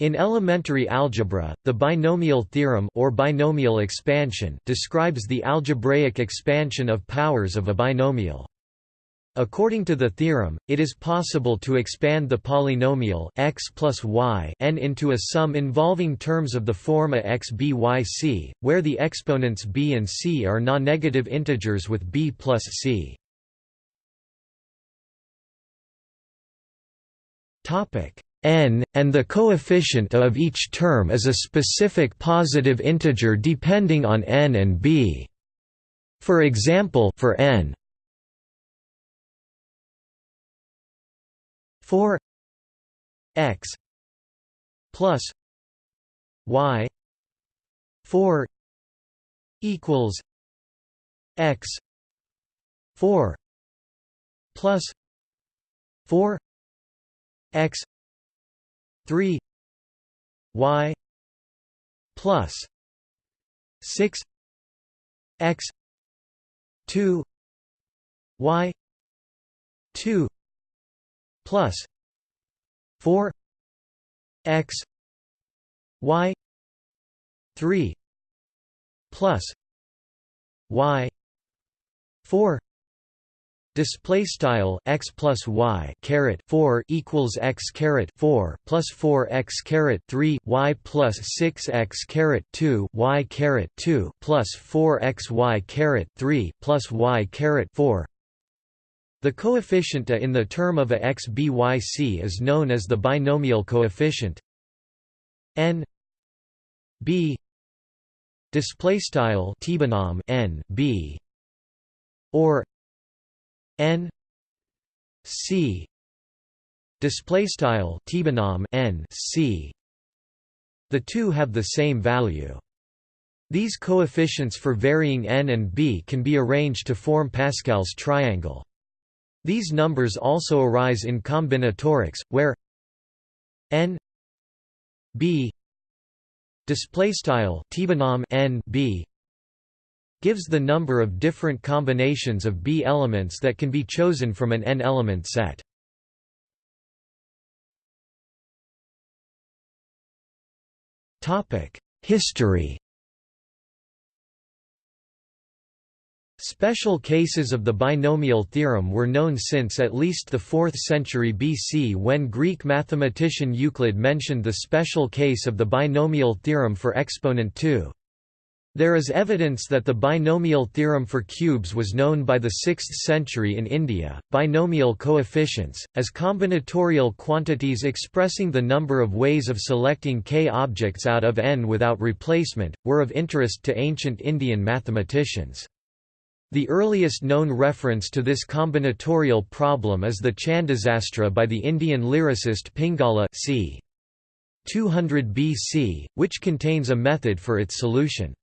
In elementary algebra, the binomial theorem or binomial expansion describes the algebraic expansion of powers of a binomial. According to the theorem, it is possible to expand the polynomial x plus y n into a sum involving terms of the form a x b y c, where the exponents b and c are non-negative integers with b plus c. n, and the coefficient of each term is a specific positive integer depending on n and b. For example for n 4 x plus y 4 equals x 4 plus 4 x 3 y plus 6 x 2 y 2 plus 4 x y 3 plus y 4 Display style x plus y caret four equals x caret four plus four x caret three y plus six x caret two y caret two plus four x y caret three plus y caret four. The coefficient a in the term of a x b y c is known as the binomial coefficient. N b display style n b or n c display style n c. The two have the same value. These coefficients for varying n and b can be arranged to form Pascal's triangle. These numbers also arise in combinatorics, where n b display style n b gives the number of different combinations of b elements that can be chosen from an n-element set. History Special cases of the binomial theorem were known since at least the 4th century BC when Greek mathematician Euclid mentioned the special case of the binomial theorem for exponent 2. There is evidence that the binomial theorem for cubes was known by the 6th century in India. Binomial coefficients, as combinatorial quantities expressing the number of ways of selecting k objects out of n without replacement, were of interest to ancient Indian mathematicians. The earliest known reference to this combinatorial problem is the Chandasastra by the Indian lyricist Pingala c. 200 BC, which contains a method for its solution.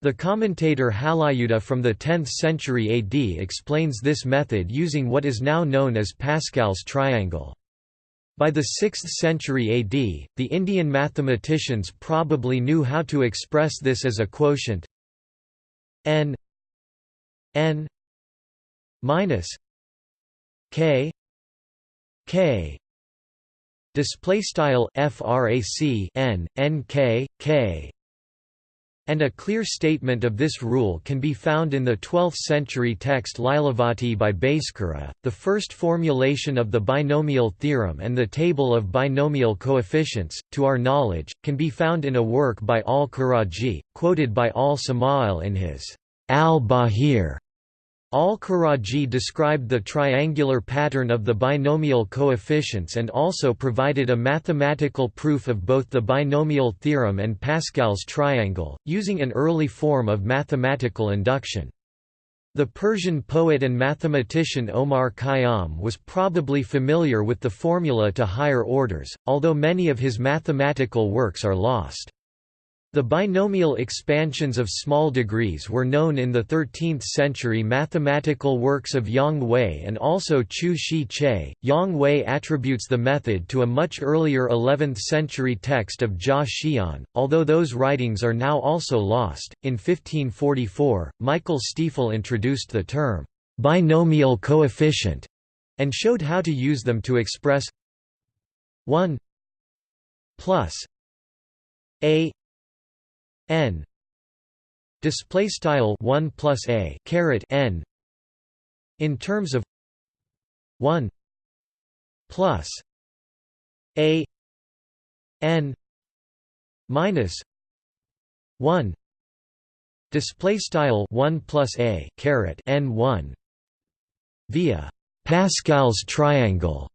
The commentator Halayudha from the 10th century AD explains this method using what is now known as Pascal's triangle. By the 6th century AD, the Indian mathematicians probably knew how to express this as a quotient n n minus k k display style frac n n k k and a clear statement of this rule can be found in the 12th-century text Lilavati by Bhaskara. The first formulation of the binomial theorem and the table of binomial coefficients, to our knowledge, can be found in a work by al-Karaji, quoted by al-Samaw'al in his al-Bahir. Al-Karaji described the triangular pattern of the binomial coefficients and also provided a mathematical proof of both the binomial theorem and Pascal's triangle, using an early form of mathematical induction. The Persian poet and mathematician Omar Khayyam was probably familiar with the formula to higher orders, although many of his mathematical works are lost. The binomial expansions of small degrees were known in the 13th century mathematical works of Yang Hui and also Chu Shih-Chieh. Yang Hui attributes the method to a much earlier 11th century text of Jia Xian, although those writings are now also lost. In 1544, Michael Stiefel introduced the term binomial coefficient and showed how to use them to express 1 plus a n. Display style 1 plus a caret n. In terms of 1 plus a n minus 1 display style 1 plus a caret n 1 via Pascal's triangle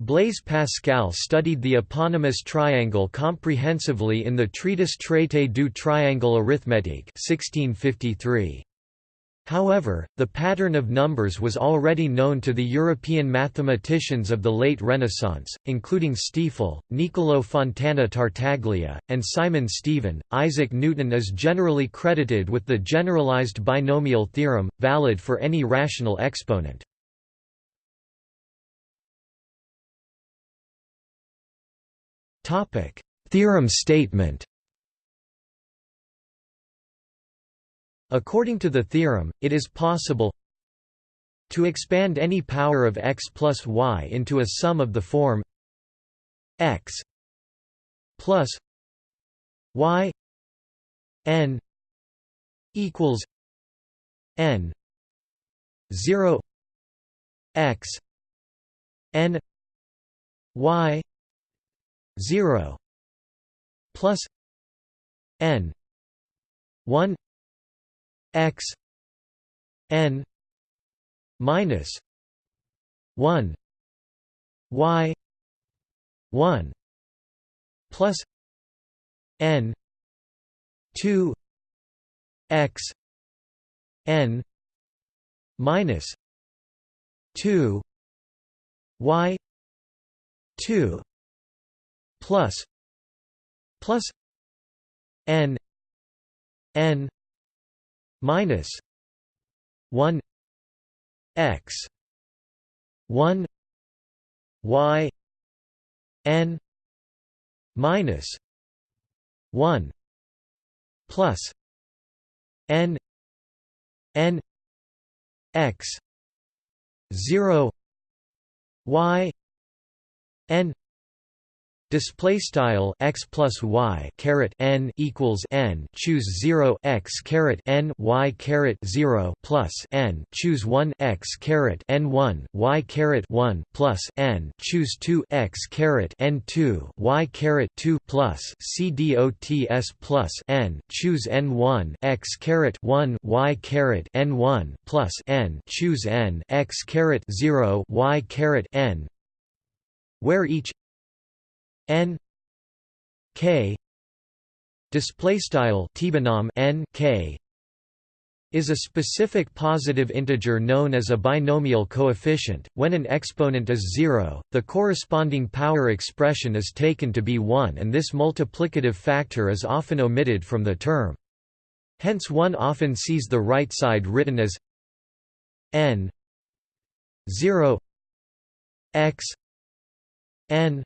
Blaise Pascal studied the eponymous triangle comprehensively in the treatise Traité du triangle arithmétique 1653. However, the pattern of numbers was already known to the European mathematicians of the late Renaissance, including Stiefel, Niccolò Fontana Tartaglia, and Simon Stevin. Isaac Newton is generally credited with the generalized binomial theorem, valid for any rational exponent. Theorem statement According to the theorem, it is possible to expand any power of x plus y into a sum of the form x plus y n equals n 0 x n y 0 plus n 1 x n minus 1 y 1 plus n 2 x n minus 2 y 2 plus plus n n minus 1 x 1 y n minus 1 plus n n x 0 y n Display style x plus y caret n equals n. Choose zero x caret n y caret zero plus n. Choose one x caret n one y caret one plus n. Choose two x caret n two y caret two plus c dots plus n. Choose n one x caret one y caret n one plus n. Choose n x caret zero y caret n where each n k display style n k is a specific positive integer known as a binomial coefficient. When an exponent is 0, the corresponding power expression is taken to be 1 and this multiplicative factor is often omitted from the term. Hence one often sees the right side written as n 0 x n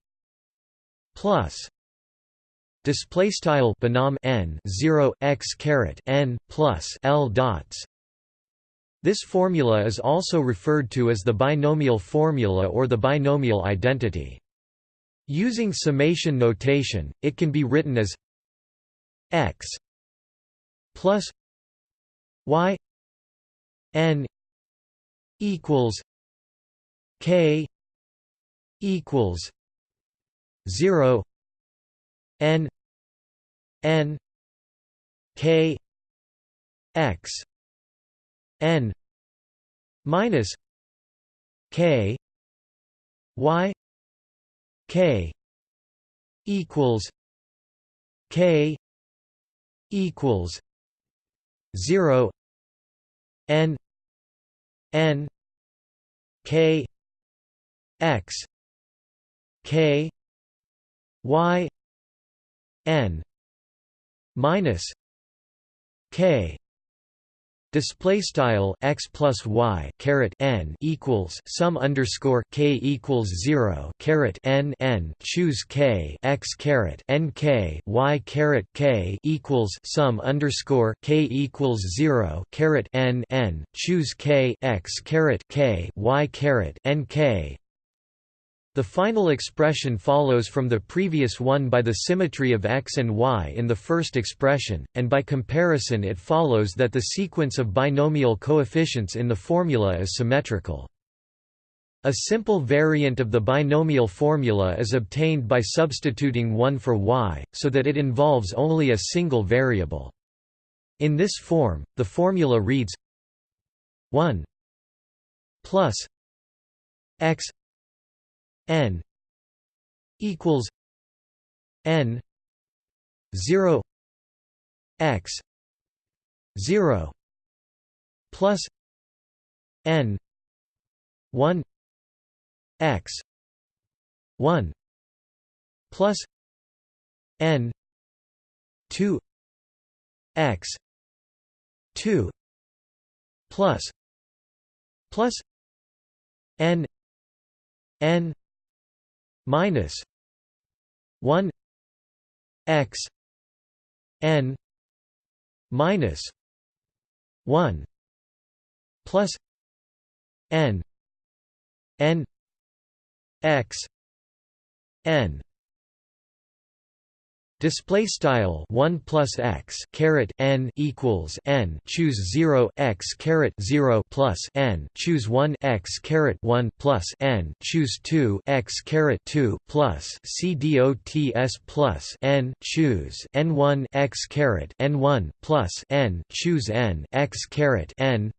plus display style binom n 0 x caret n plus l dots. This formula is also referred to as the binomial formula or the binomial identity. Using summation notation it can be written as x plus y n equals k equals 0 n n k x n minus k y k equals k equals 0 n n k x k y n minus k display style x plus y caret n equals sum underscore k equals zero caret n n choose k x caret n k y caret k equals sum underscore k equals zero caret n n choose k x caret k y caret n k The final expression follows from the previous one by the symmetry of x and y in the first expression, and by comparison it follows that the sequence of binomial coefficients in the formula is symmetrical. A simple variant of the binomial formula is obtained by substituting 1 for y, so that it involves only a single variable. In this form, the formula reads 1 plus x n equals n 0 x 0 plus n 1 x 1 plus n 2 x 2 plus plus n n minus 1 x n minus 1 plus n n x n Display style one plus x caret n equals n. Choose zero x caret zero plus n. Choose one x caret one plus n. Choose two x caret two plus c dots plus n. Choose n one x caret n one plus n. Choose n x caret n.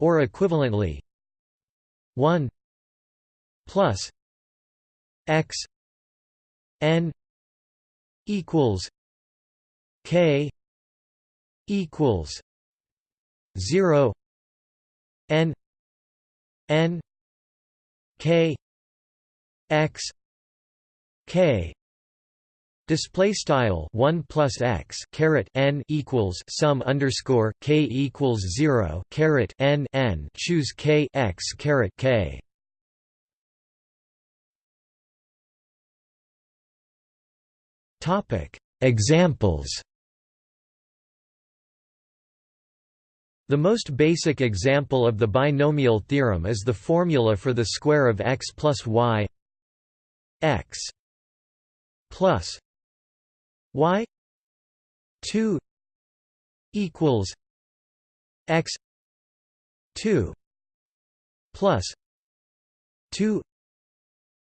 Or equivalently one plus x n equals K equals zero N N K X K Display style one plus x caret n equals sum underscore k equals zero caret n n. Choose k x caret k Examples The most basic example of the binomial theorem is the formula for the square of x plus y x plus y 2 equals x 2 plus 2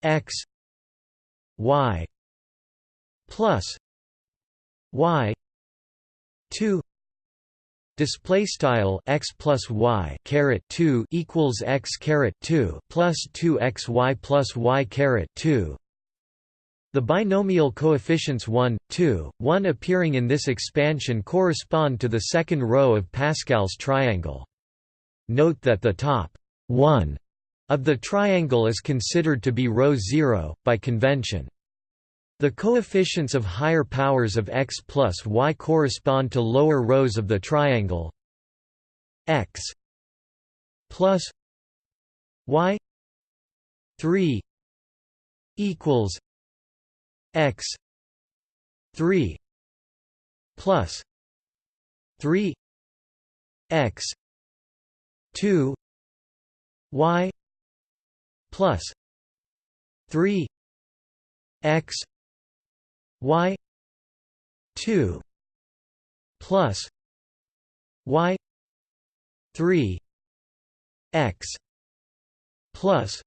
x y plus y 2 display style x plus y caret 2 equals x caret 2 plus 2 x y plus y caret 2 the binomial coefficients 1, 2, 1 appearing in this expansion correspond to the second row of Pascal's triangle. Note that the top 1 of the triangle is considered to be row 0, by convention. The coefficients of higher powers of x plus y correspond to lower rows of the triangle x plus y 3 equals x 3 plus 3 x 2 y plus 3 x y 2 plus y 3 x plus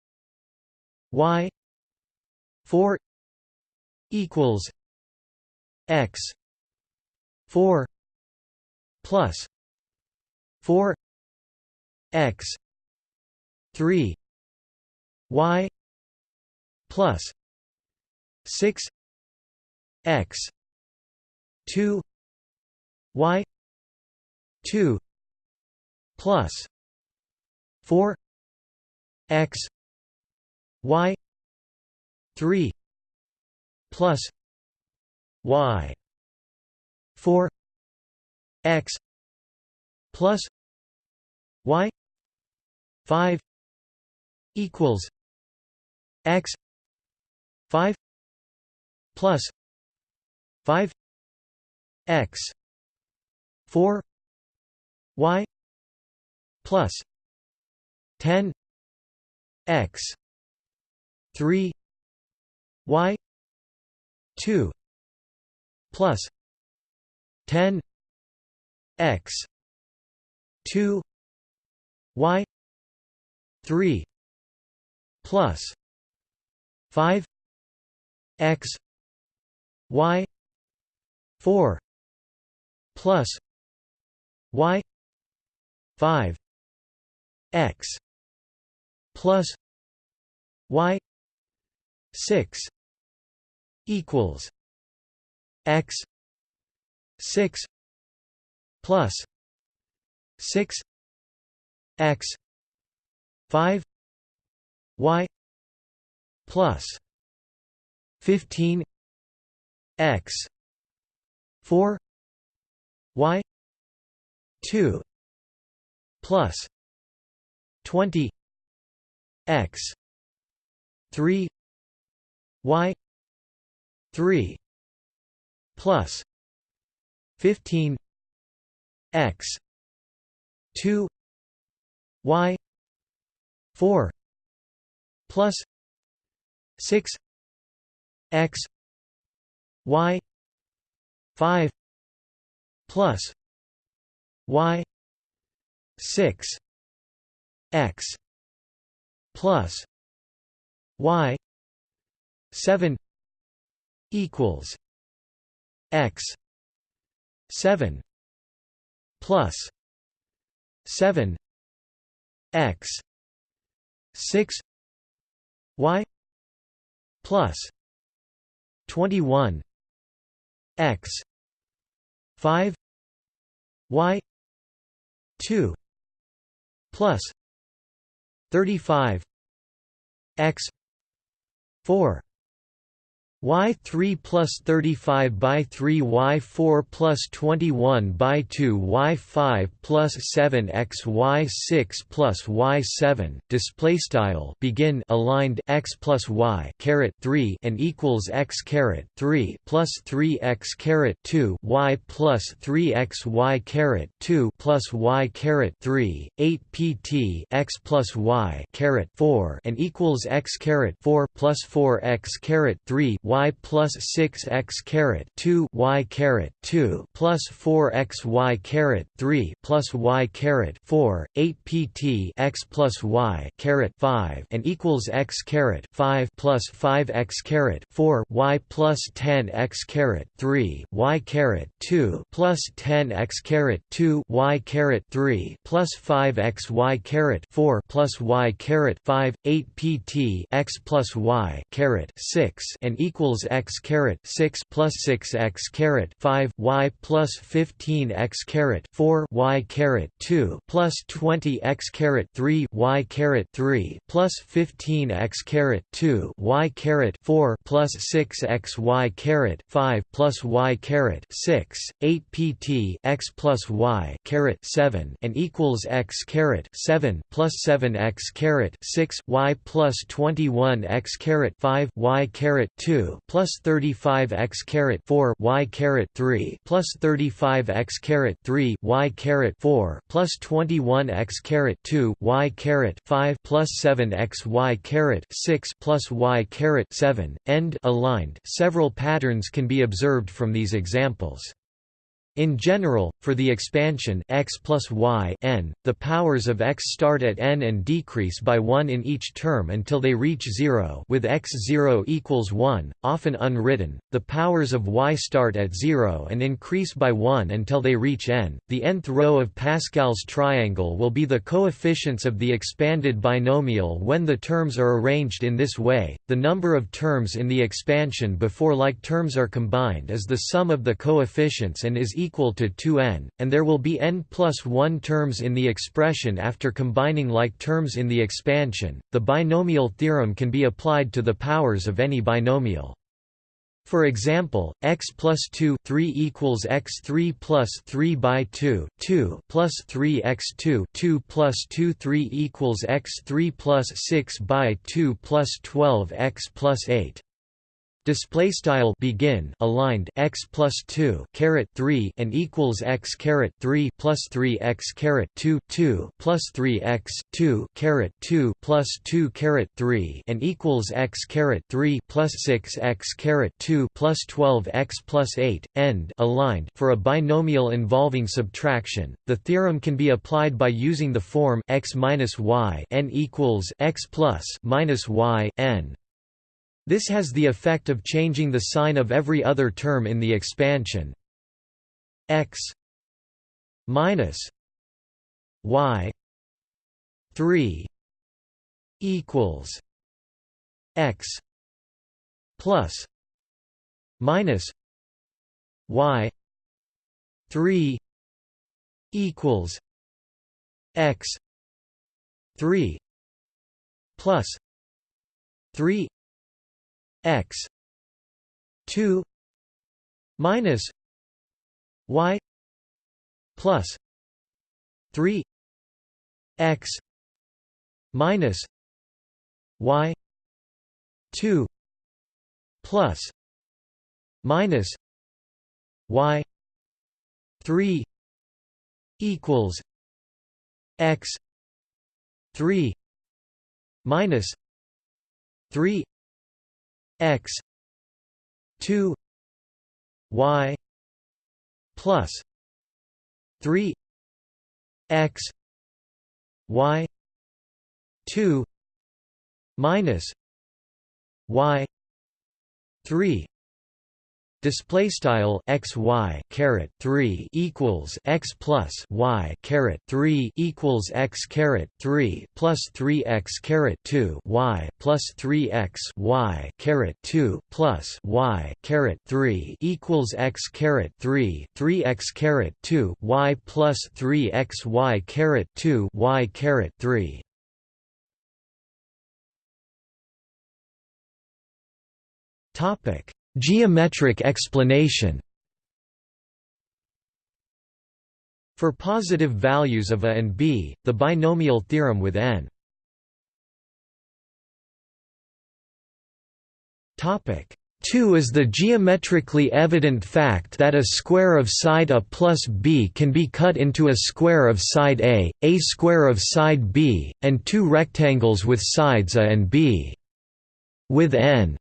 y 4 equals x 4 plus 4 x 3 y plus 6 x. 2 y. 2 plus 4 x. Y. 3 plus y. 4 x. Plus y. 5 equals x. 5 plus 5 x 4 y plus 10 x 3 y 2 plus 10 x 2 y 3 plus 5 x y 4 plus y 5 x plus y 6 equals x 6 plus 6 x 5 y plus 15 x 4 y 2 plus 20 x 3 y 3 plus 15 x 2 y 4 plus 6 x y 5 plus y 6 x plus y 7 equals x 7 plus 7 x 6 y plus 21 x 5 y 2 plus 35 x 4 y3 plus 35 by 3 y4 plus 21 by 2 y5 plus 7 x y6 plus y7 display style begin aligned x plus y caret 3 and equals x caret 3 plus 3 x caret 2 y plus 3 x y caret 2 plus y caret 3 8 pt x plus y caret 4 and equals x caret 4 plus 4 x caret 3 y plus 6 x caret 2 y caret 2 plus 4 x y caret 3 plus y caret 4 8 pt x plus y caret 5 and equals x caret 5 plus 5 x caret 4 y plus 10 x caret 3 y caret 2 plus 10 x caret 2 y caret 3 plus 5 x y caret 4 plus y caret 5 8 pt x plus y caret 6 and equals x caret 6 plus 6 x caret 5 y plus 15 x caret 4 y caret 2 plus 20 x caret 3 y caret 3 plus 15 x caret 2 y caret 4 plus 6 x y caret 5 plus y caret 6 8 pt x plus y caret 7 and equals x caret 7 plus 7 x caret 6 y plus 21 x caret 5 y caret 2 plus 35 x caret 4 y caret 3 plus 35 x caret 3 y caret 4 plus 21 x caret 2 y caret 5 plus 7 x y caret 6 plus y caret 7 end aligned. Several patterns can be observed from these examples in general, for the expansion x plus y n, the powers of x start at n and decrease by 1 in each term until they reach 0 with x0 equals 1, often unwritten. The powers of y start at 0 and increase by 1 until they reach n. The nth row of Pascal's triangle will be the coefficients of the expanded binomial when the terms are arranged in this way. The number of terms in the expansion before like terms are combined is the sum of the coefficients and is equal to 2n, and there will be n plus 1 terms in the expression after combining like terms in the expansion. The binomial theorem can be applied to the powers of any binomial. For example, x plus 2 3 equals x3 plus 3 by 2 2 plus 3 x2 2 plus 2 3 equals x3 plus 6 by 2 plus 12 x plus 8 display style begin aligned x plus 2 caret 3 and equals x caret 3 plus 3 x caret 2 2 plus 3 x 2 caret 2 plus 2 caret 3 and equals x caret 3 plus 6 x caret 2 plus 12 x plus 8 end aligned. For a binomial involving subtraction the theorem can be applied by using the form x minus y n equals x plus minus y n this has the effect of changing the sign of every other term in the expansion. X minus y 3 equals x plus minus y 3 equals x 3 plus 3 x. 2 minus y plus 3 x minus y 2 plus minus y 3 equals x 3 minus 3 x 2 y plus 3 x y 2 minus y 3 display style x y caret 3 equals x plus y caret 3 equals x caret 3 plus 3 x caret 2 y plus 3 x y caret 2 plus y caret 3 equals x caret 3 3 x caret 2 y plus 3 x y caret 2 y caret 3 topic Geometric explanation For positive values of a and b, the binomial theorem with n. Topic. 2 is the geometrically evident fact that a square of side A plus b can be cut into a square of side A, a square of side b, and two rectangles with sides A and b. With n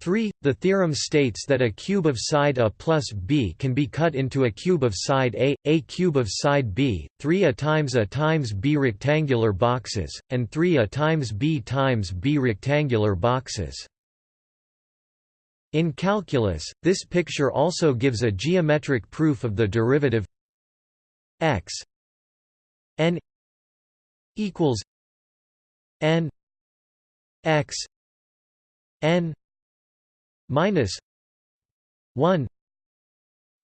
3. The theorem states that a cube of side A plus b can be cut into a cube of side A, a cube of side b, 3 a times a times b rectangular boxes, and 3 a times b times b rectangular boxes. In calculus, this picture also gives a geometric proof of the derivative x n equals n x n minus 1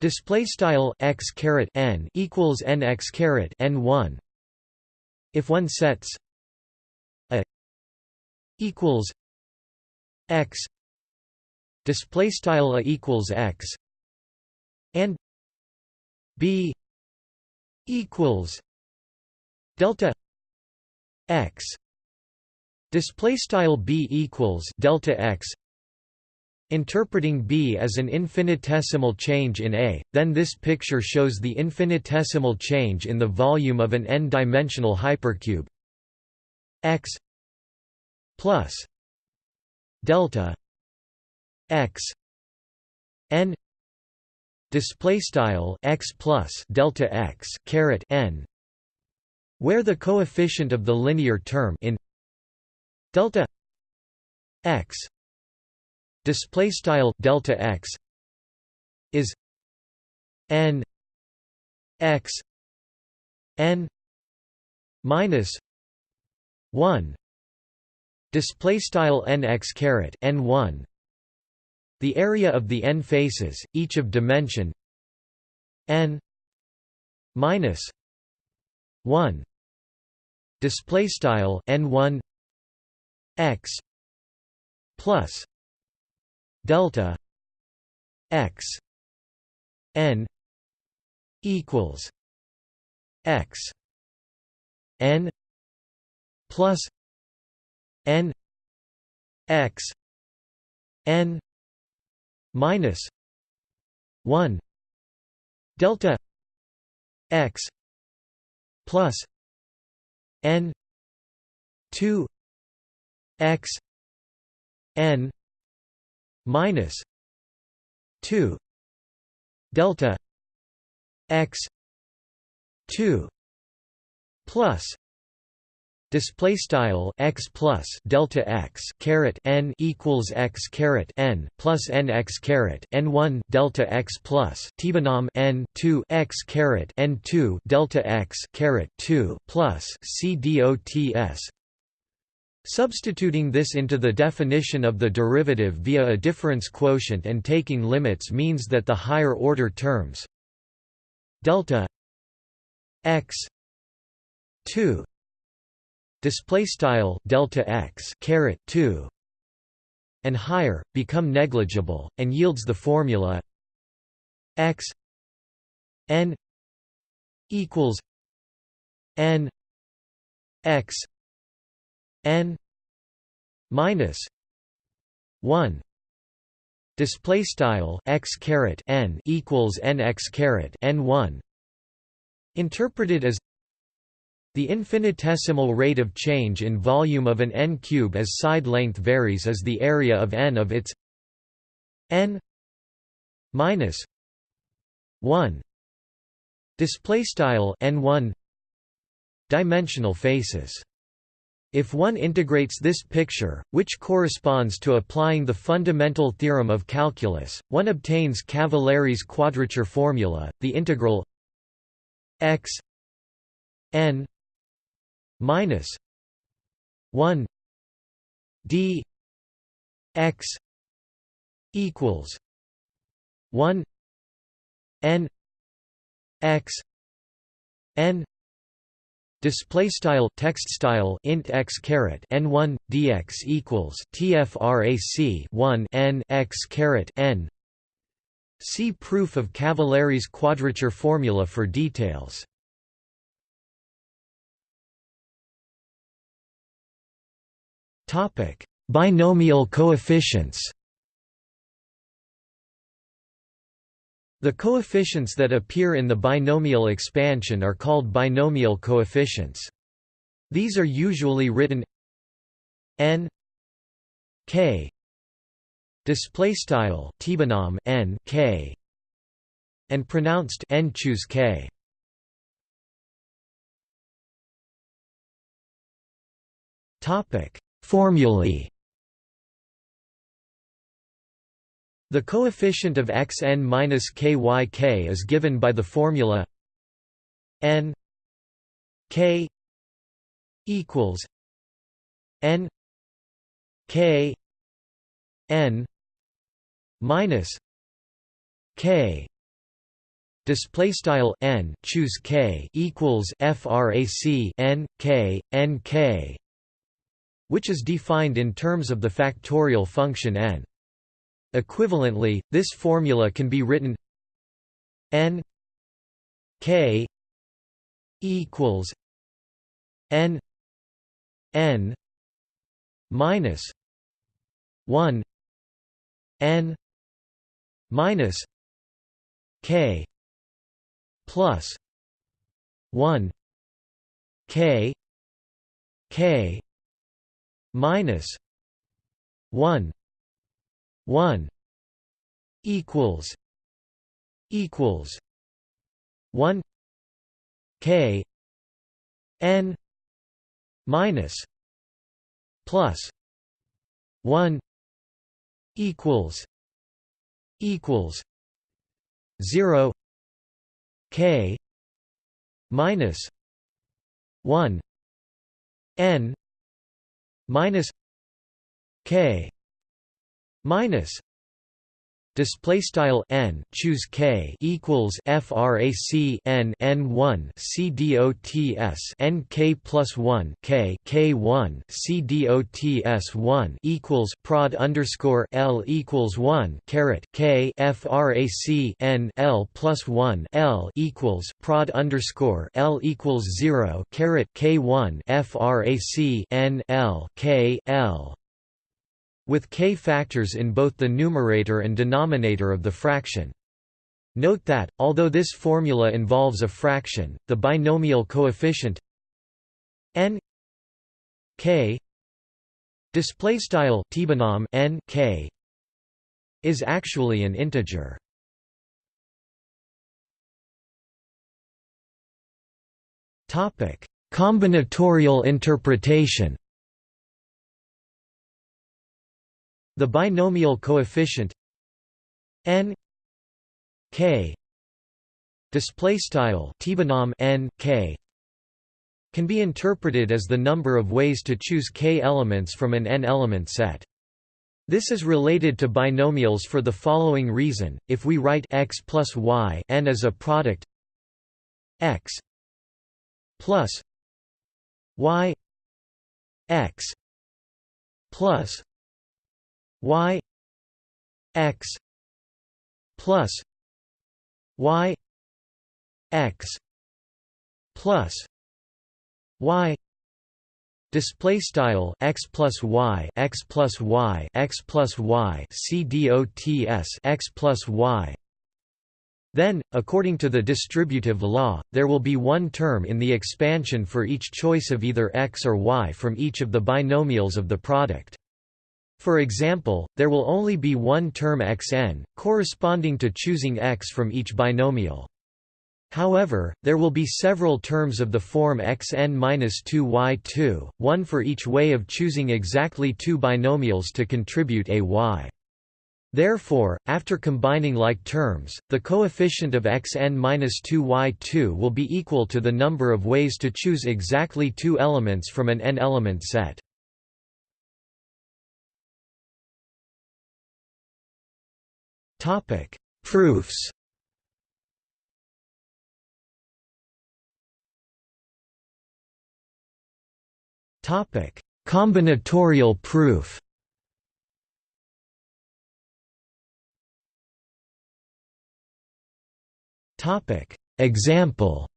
display style x caret n equals n x caret n 1 if one sets a equals x display style a equals x and b equals delta x display style b equals delta x Interpreting B as an infinitesimal change in A, then this picture shows the infinitesimal change in the volume of an n-dimensional hypercube. X plus delta x n display style x plus delta x caret n where the coefficient of the linear term in delta x display style delta x is n x n minus 1 display style nx caret n1 the area of the n faces each of dimension n minus 1 display style n1 x plus delta x n equals x n plus n x n minus 1 delta x plus n 2 x n minus 2 delta x 2 plus display style x plus delta x caret n equals x caret n plus n x caret n 1 delta x plus tbinom n 2 x caret n 2 delta x caret 2 plus c dots Substituting this into the definition of the derivative via a difference quotient and taking limits means that the higher order terms delta x 2 display style delta x caret 2 and higher become negligible and yields the formula x n equals n x n minus 1 display style x caret n equals n x caret n 1 interpreted as the infinitesimal rate of change in volume of an n-cube as side length varies as the area of n of its n minus 1 display style n1 dimensional faces if one integrates this picture, which corresponds to applying the fundamental theorem of calculus, one obtains Cavalieri's quadrature formula, the integral x n minus 1 d x equals 1 n x n display style text style int x caret n1 dx equals tfrac 1 n x caret n see proof of Cavalieri's quadrature formula for details Topic: Binomial coefficients. The coefficients that appear in the binomial expansion are called binomial coefficients. These are usually written n k display style n k and pronounced n choose k. Topic Formulae The coefficient of xn minus kyk is given by the formula n k equals n k n minus k display style n choose k equals frac n k n k which is defined in terms of the factorial function n. Equivalently, this formula can be written n k equals n n minus 1 n minus k plus 1 k k minus 1 1 equals equals 1 k n minus plus 1 equals equals 0 k minus 1 n minus k minus display style n choose k equals frac n n 1 c dots n k plus 1 k k 1 c dots 1 equals prod underscore l equals 1 caret k frac n l plus 1 l equals prod underscore l equals 0 caret k 1 frac n l k l with k factors in both the numerator and denominator of the fraction. Note that, although this formula involves a fraction, the binomial coefficient n k n k is actually an integer. Topic: Combinatorial interpretation. The binomial coefficient n k display style n k can be interpreted as the number of ways to choose k elements from an n-element set. This is related to binomials for the following reason, if we write x plus y n as a product x plus y x plus y x plus y x plus y display style x plus y x plus y x plus y c dots x plus y then, according to the distributive law, there will be one term in the expansion for each choice of either x or y from each of the binomials of the product. For example, there will only be one term xn, corresponding to choosing x from each binomial. However, there will be several terms of the form xn-2y2, one for each way of choosing exactly two binomials to contribute a y. Therefore, after combining like terms, the coefficient of xn-2y2 will be equal to the number of ways to choose exactly two elements from an n-element set. Proofs. Topic: Combinatorial proof. Topic: Example.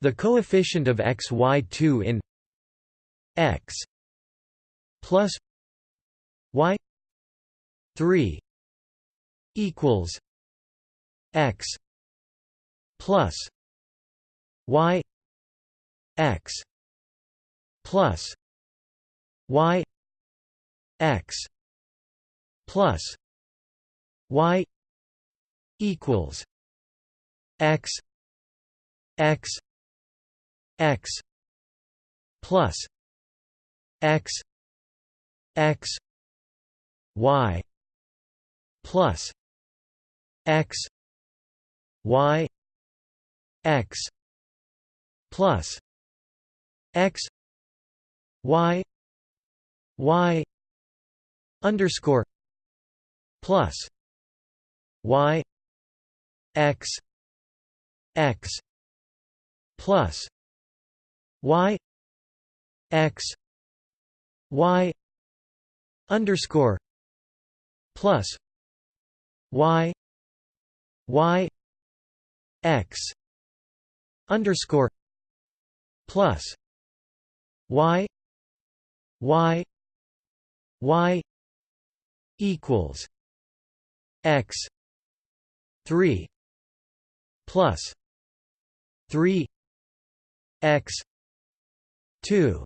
The coefficient of xy2 in x plus y 3 equals x plus y x plus y x plus y equals x x x plus x x y plus x y x plus x y y underscore plus y x x plus y x y underscore plus y y x underscore plus y y y equals x 3 plus 3 x 2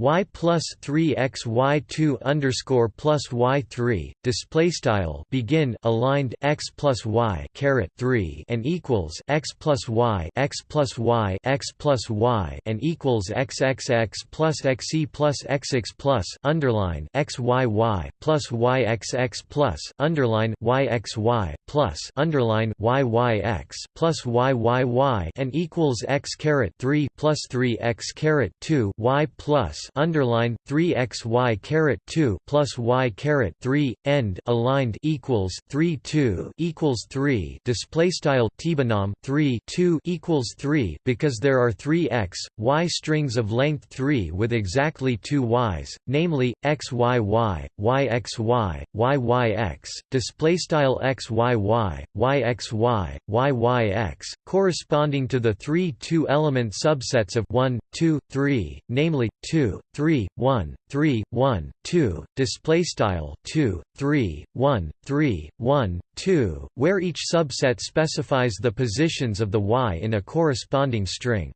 y plus 3 x y 2 underscore plus y 3 display style begin aligned x plus y caret 3 and equals x plus y x plus y x plus y and equals x x x plus xe plus xx plus underline x y y plus y x x plus underline y x y plus underline y y x plus y y y and equals x caret 3 plus 3 x caret 2 y plus underline 3 x y caret 2 plus y caret 3 end aligned equals 3 2 equals 3 display style tbinom 3 2 equals 3 because there are 3 x y strings of length 3 with exactly two y's namely x y y y x y y y x display style x y y y x y y y x corresponding to the three two element subsets of 1 2 3 namely 2 2 3 1 3 1 2 display style 2 3 1 3 1 2 where each subset specifies the positions of the y in a corresponding string.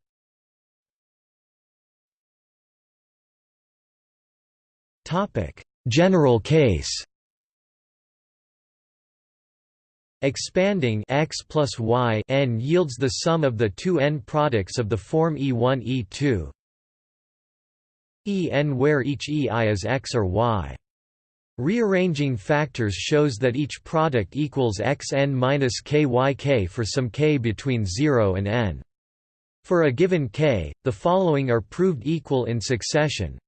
Topic. General case. Expanding x plus y n yields the sum of the two n products of the form E1 E2 En where each Ei is x or y. Rearranging factors shows that each product equals xn minus kyk for some k between 0 and n. For a given k, the following are proved equal in succession.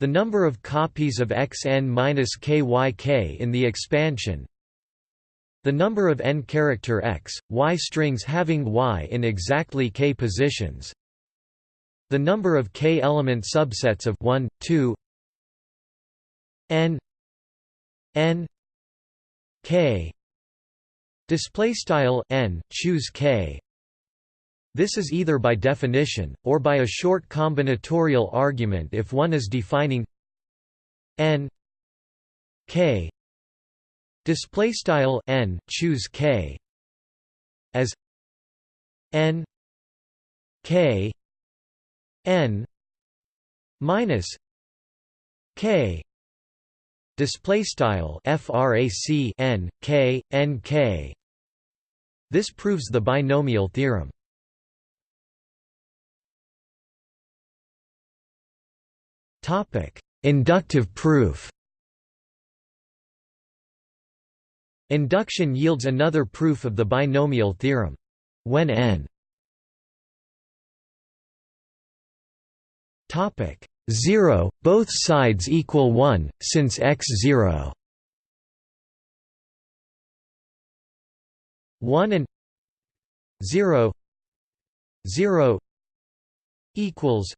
The number of copies of xn minus kyk in the expansion the number of n-character x, y strings having y in exactly k positions the number of k-element subsets of 1, 2 n n k. Display style n choose k. This is either by definition or by a short combinatorial argument if one is defining n k. Display style n choose k. As n k n minus k display style frac n k n k. This proves the binomial theorem. Topic inductive proof. Induction yields another proof of the binomial theorem. When n topic 0, both sides equal 1, since x 0 1 and 0 0 equals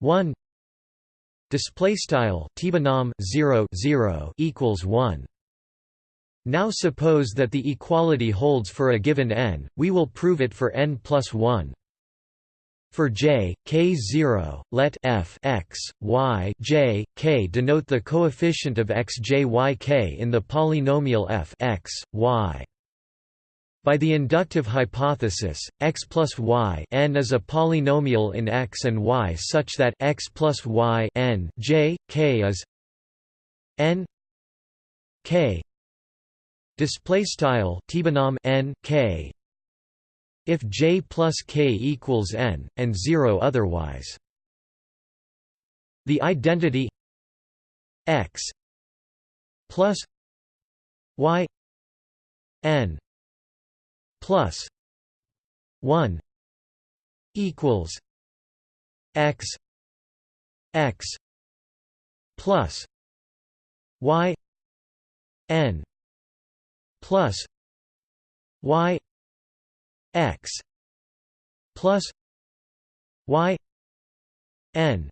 1 display style tbinom 0 0 equals 1 now suppose that the equality holds for a given n, we will prove it for n plus 1. For j, k0, let f x, y j, k denote the coefficient of x j y k in the polynomial f x, y. By the inductive hypothesis, x plus y n is a polynomial in x and y such that x plus y n j, k is n k display style n k if j plus k equals n and 0 otherwise. The identity x plus y n plus 1 equals x x plus y n plus y x plus y n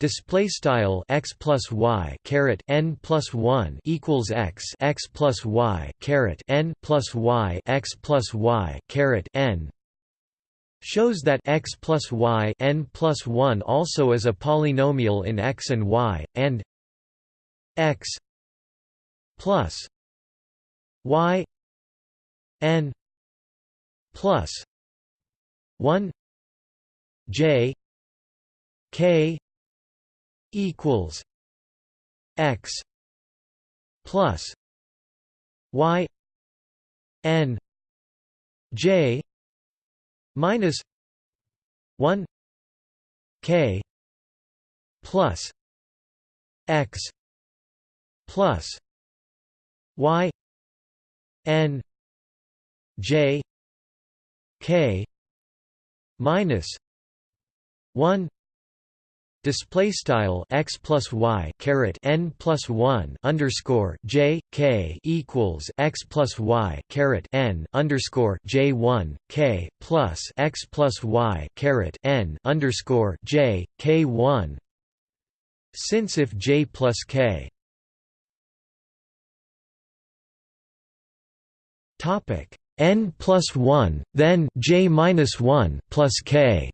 display style x plus y caret n plus 1 equals x x plus y caret n plus y x plus y caret n shows that x plus y n plus 1 also is a polynomial in x and y and x plus y n plus 1 j k equals x plus y n j minus 1 k plus x plus y n j k minus 1 display style x plus y caret n plus 1 underscore j k equals x plus y caret n underscore j 1 k plus x plus y caret n underscore j k 1 since if j plus k Topic n plus 1, then j minus 1 plus k.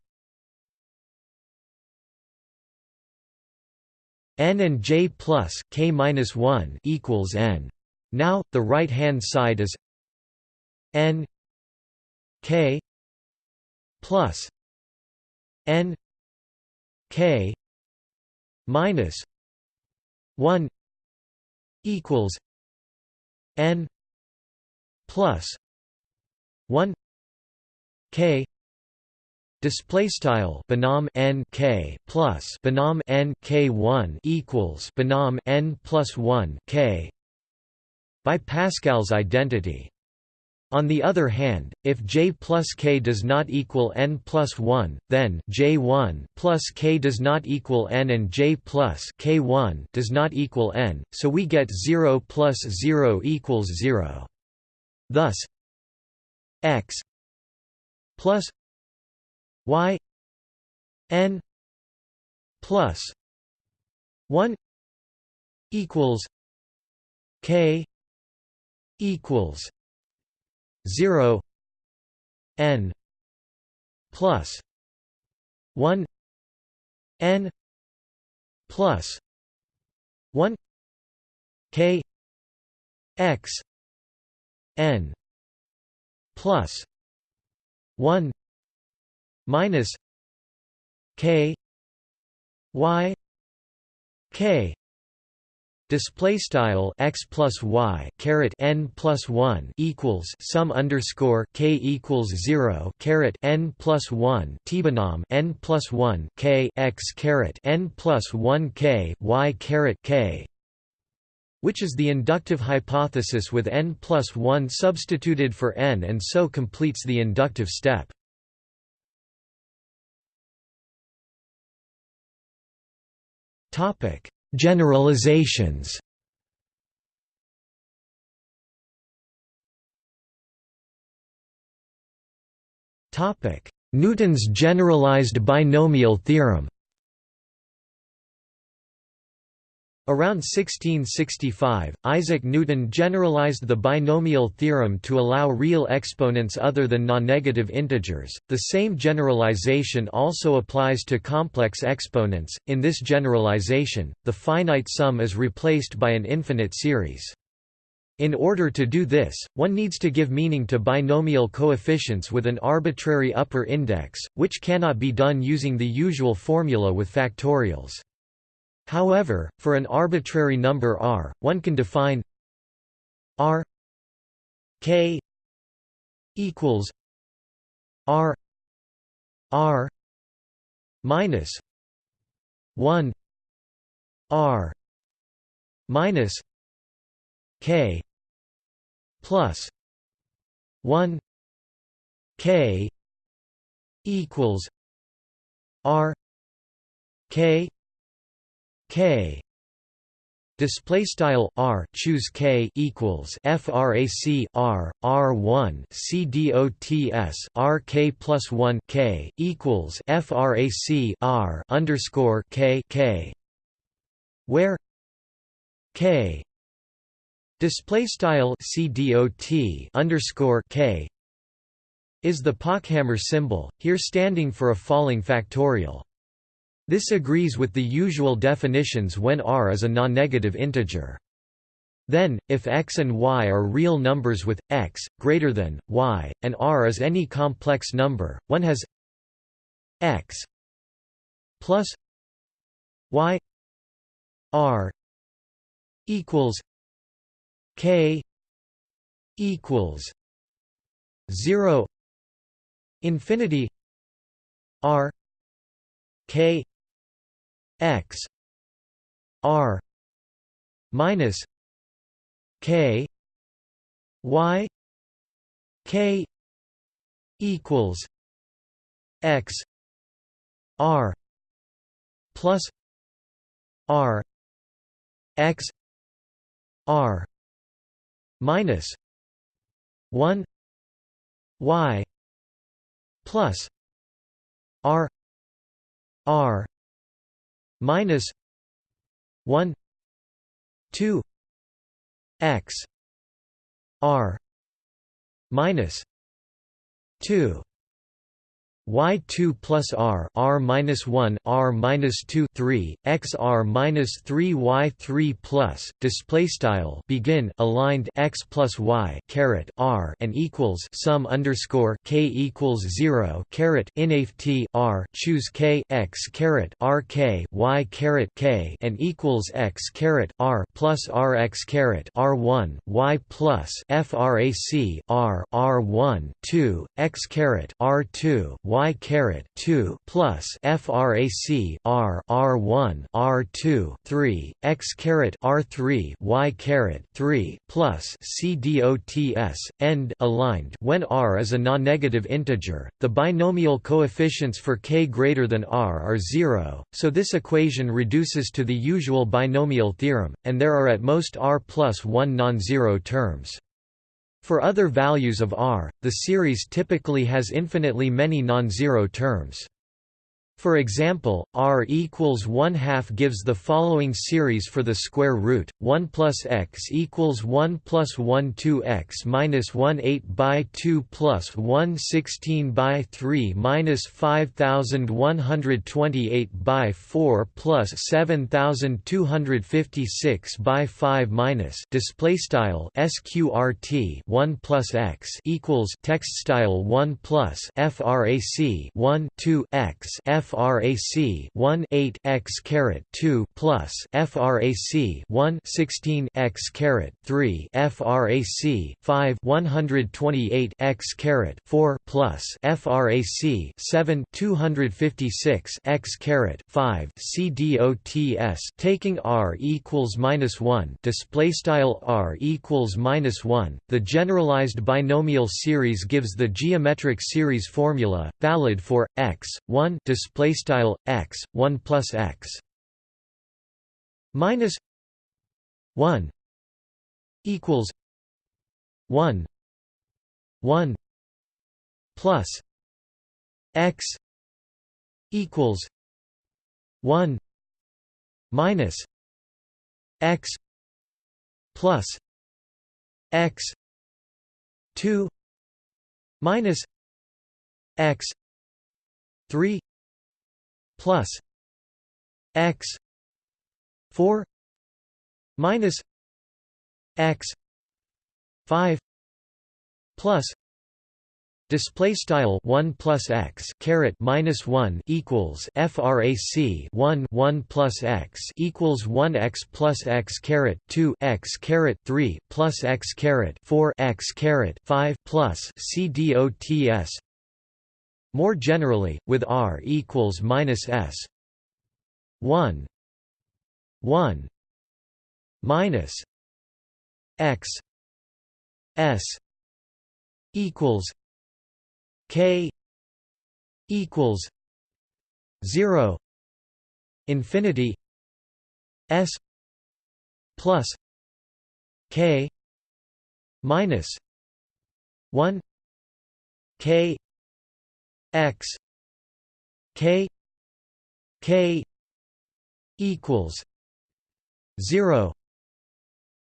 n and j plus k minus 1 equals n. Now, the right-hand side is n k plus n k minus 1 equals n plus 1 k display style binom n k plus binom n k 1 equals binom n plus 1 k by Pascal's identity on the other hand, if j plus k does not equal n plus 1, then j1 plus k does not equal n and j plus k1 does not equal n, so we get 0 plus 0 equals 0. Thus x plus y n plus 1 equals k equals 0 n plus 1 n plus 1 k x n plus 1 minus k y k. Display style x plus y caret n plus one equals sum underscore k equals zero caret n plus one tbinom n plus one k x caret n plus one k y caret k, which is the inductive hypothesis with n plus one substituted for n and so completes the inductive step. Generalizations Newton's generalized binomial theorem Around 1665, Isaac Newton generalized the binomial theorem to allow real exponents other than non-negative integers. The same generalization also applies to complex exponents. In this generalization, the finite sum is replaced by an infinite series. In order to do this, one needs to give meaning to binomial coefficients with an arbitrary upper index, which cannot be done using the usual formula with factorials. However, for an arbitrary number r, one can define r k equals r r minus 1 r minus k plus 1 k equals r k k. Display style r choose k equals frac r r1 c dots r k plus 1 k equals frac r underscore k k. Where k display style c dot underscore k is the Pochhammer symbol here standing for a falling factorial this agrees with the usual definitions when r is a non-negative integer. Then, if x and y are real numbers with, x, greater than, y, and r is any complex number, one has x plus y r equals k equals 0 infinity r k x r minus k y k equals x r plus r x r minus 1 y plus r r minus 1 2 x r minus 2 y2 plus r r minus 1 r minus 2 3 x r minus 3 y3 plus display style begin aligned x plus y caret r and equals sum underscore k equals 0 caret inaf t r choose k x caret r k y caret k and equals x caret r plus r x caret r 1 y plus frac r r 1 2 x caret r 2 y caret 2 plus frac r r 1 r 2 3 x caret r 3 y caret 3 plus c dots end aligned. When r is a non-negative integer the binomial coefficients for k greater than r are 0 so this equation reduces to the usual binomial theorem and there are at most r plus 1 non-zero terms for other values of R, the series typically has infinitely many non-zero terms. For example, r equals 1 half gives the following series for the square root: 1 plus x equals 1 plus 1 2 x minus 1 8 by 2 plus 1 16 by 3 minus 5128 by 4 plus 7256 by 5 minus display style sqrt 1 plus x equals text style 1 plus frac 1 2 x f frac 1 8 x caret 2 plus frac 1 16 x caret 3 frac 5 128 x caret 4 plus frac 7 256 x caret 5 cdots taking r equals minus 1 display style r equals minus 1 the generalized binomial series gives the geometric series formula valid for x 1 display display style x 1 plus x minus 1 equals 1 1 plus x equals 1 minus x plus x 2 minus x 3 plus x 4 minus x 5 plus Display style one plus x caret minus one equals frac one one plus x equals one x plus x caret two x caret three plus x caret four x caret five plus c dots more generally, with r equals minus s. 1 1 minus x s equals k equals 0 infinity s plus k minus 1 k x k k equals 0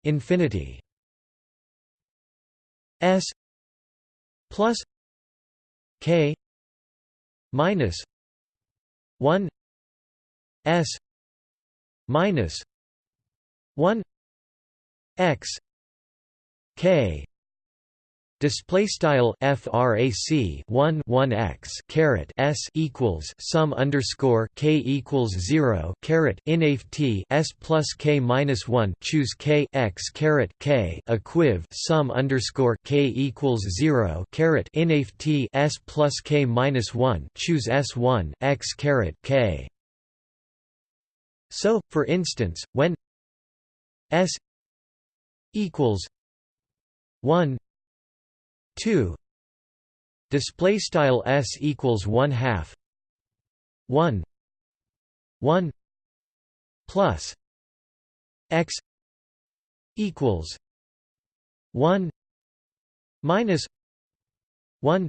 infinity s plus k minus 1 s minus 1 x k Display style frac 1 1 x caret s equals sum underscore k equals zero caret inaf t s plus k minus one choose k x caret k equiv sum underscore k equals zero caret inaf t s plus k minus one choose s one x caret k. So, for instance, when s equals one 2 display style s equals 1 half. 1 1 plus. X. Equals. 1 minus. 1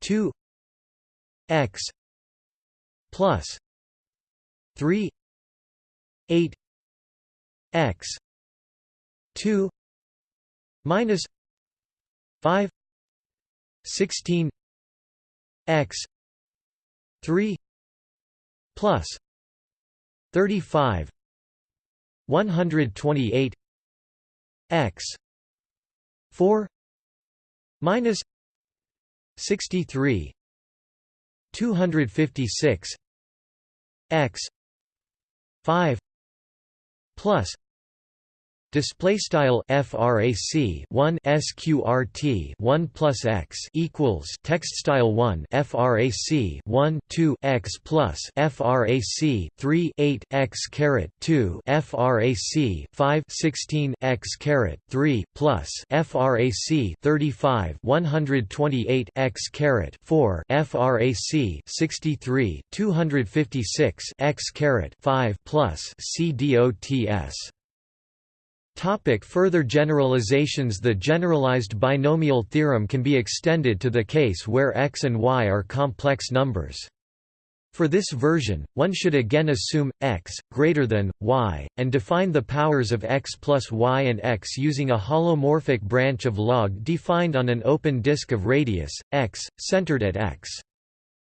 2 x. Plus. 3 8 x. 2 minus 5 16 x 3 plus 35 128 x 4 minus 63 256 x 5 plus Display style frac 1 sqrt 1 plus x equals text style 1 frac 1 2 x plus frac 3 8 x caret 2 frac 5 16 x caret 3 plus frac 35 128 x caret 4 frac 63 256 x caret 5 plus cdots Topic further generalizations The generalized binomial theorem can be extended to the case where x and y are complex numbers. For this version, one should again assume x greater than y and define the powers of x plus y and x using a holomorphic branch of log defined on an open disk of radius x centered at x.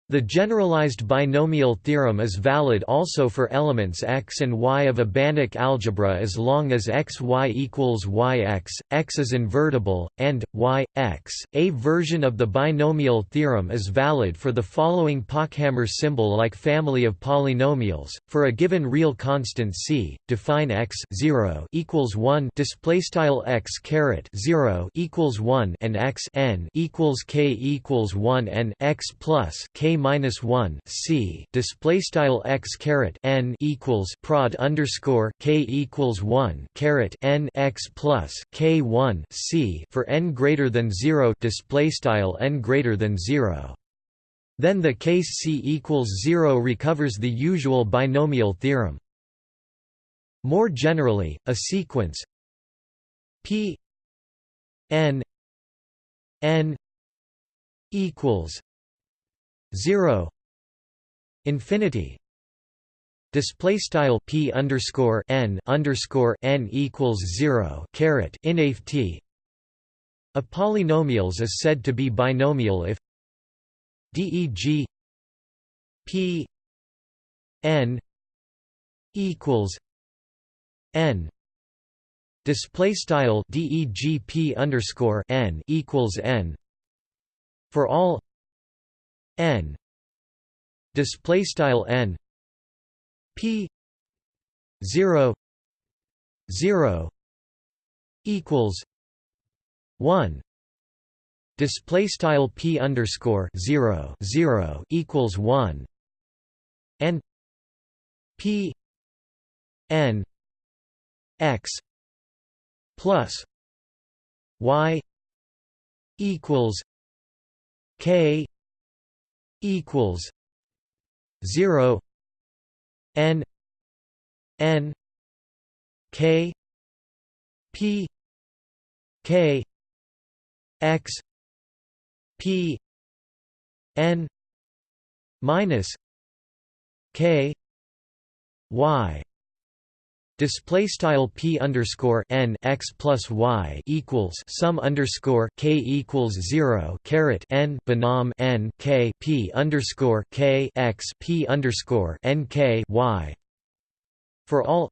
The generalized binomial theorem is valid also for elements x and y of a Banach algebra as long as x y equals yx, x is invertible, and y, x. A version of the binomial theorem is valid for the following Pochhammer symbol-like family of polynomials. For a given real constant c, define x 0 equals 1 display style x caret 0 equals 1 and x n equals k equals 1 and x plus k minus one c display style x caret n equals prod underscore k equals one caret n x plus k one c for n greater than zero display style n greater than zero. Then the case c equals zero recovers the usual binomial theorem. More generally, a sequence p n n equals 0 infinity display style p underscore n underscore n equals 0 caret inft a polynomials is said to be binomial if deg p n equals n. Display style deg p underscore n equals n. For all n. Display style n. P. 0 0 equals 1 display style p underscore 0 0 equals 1 and p. N. X plus y equals k equals 0 n n k p k x p n minus k y Display style p underscore n x plus y equals sum underscore k equals zero caret n binom n k p underscore k x p underscore n k y for all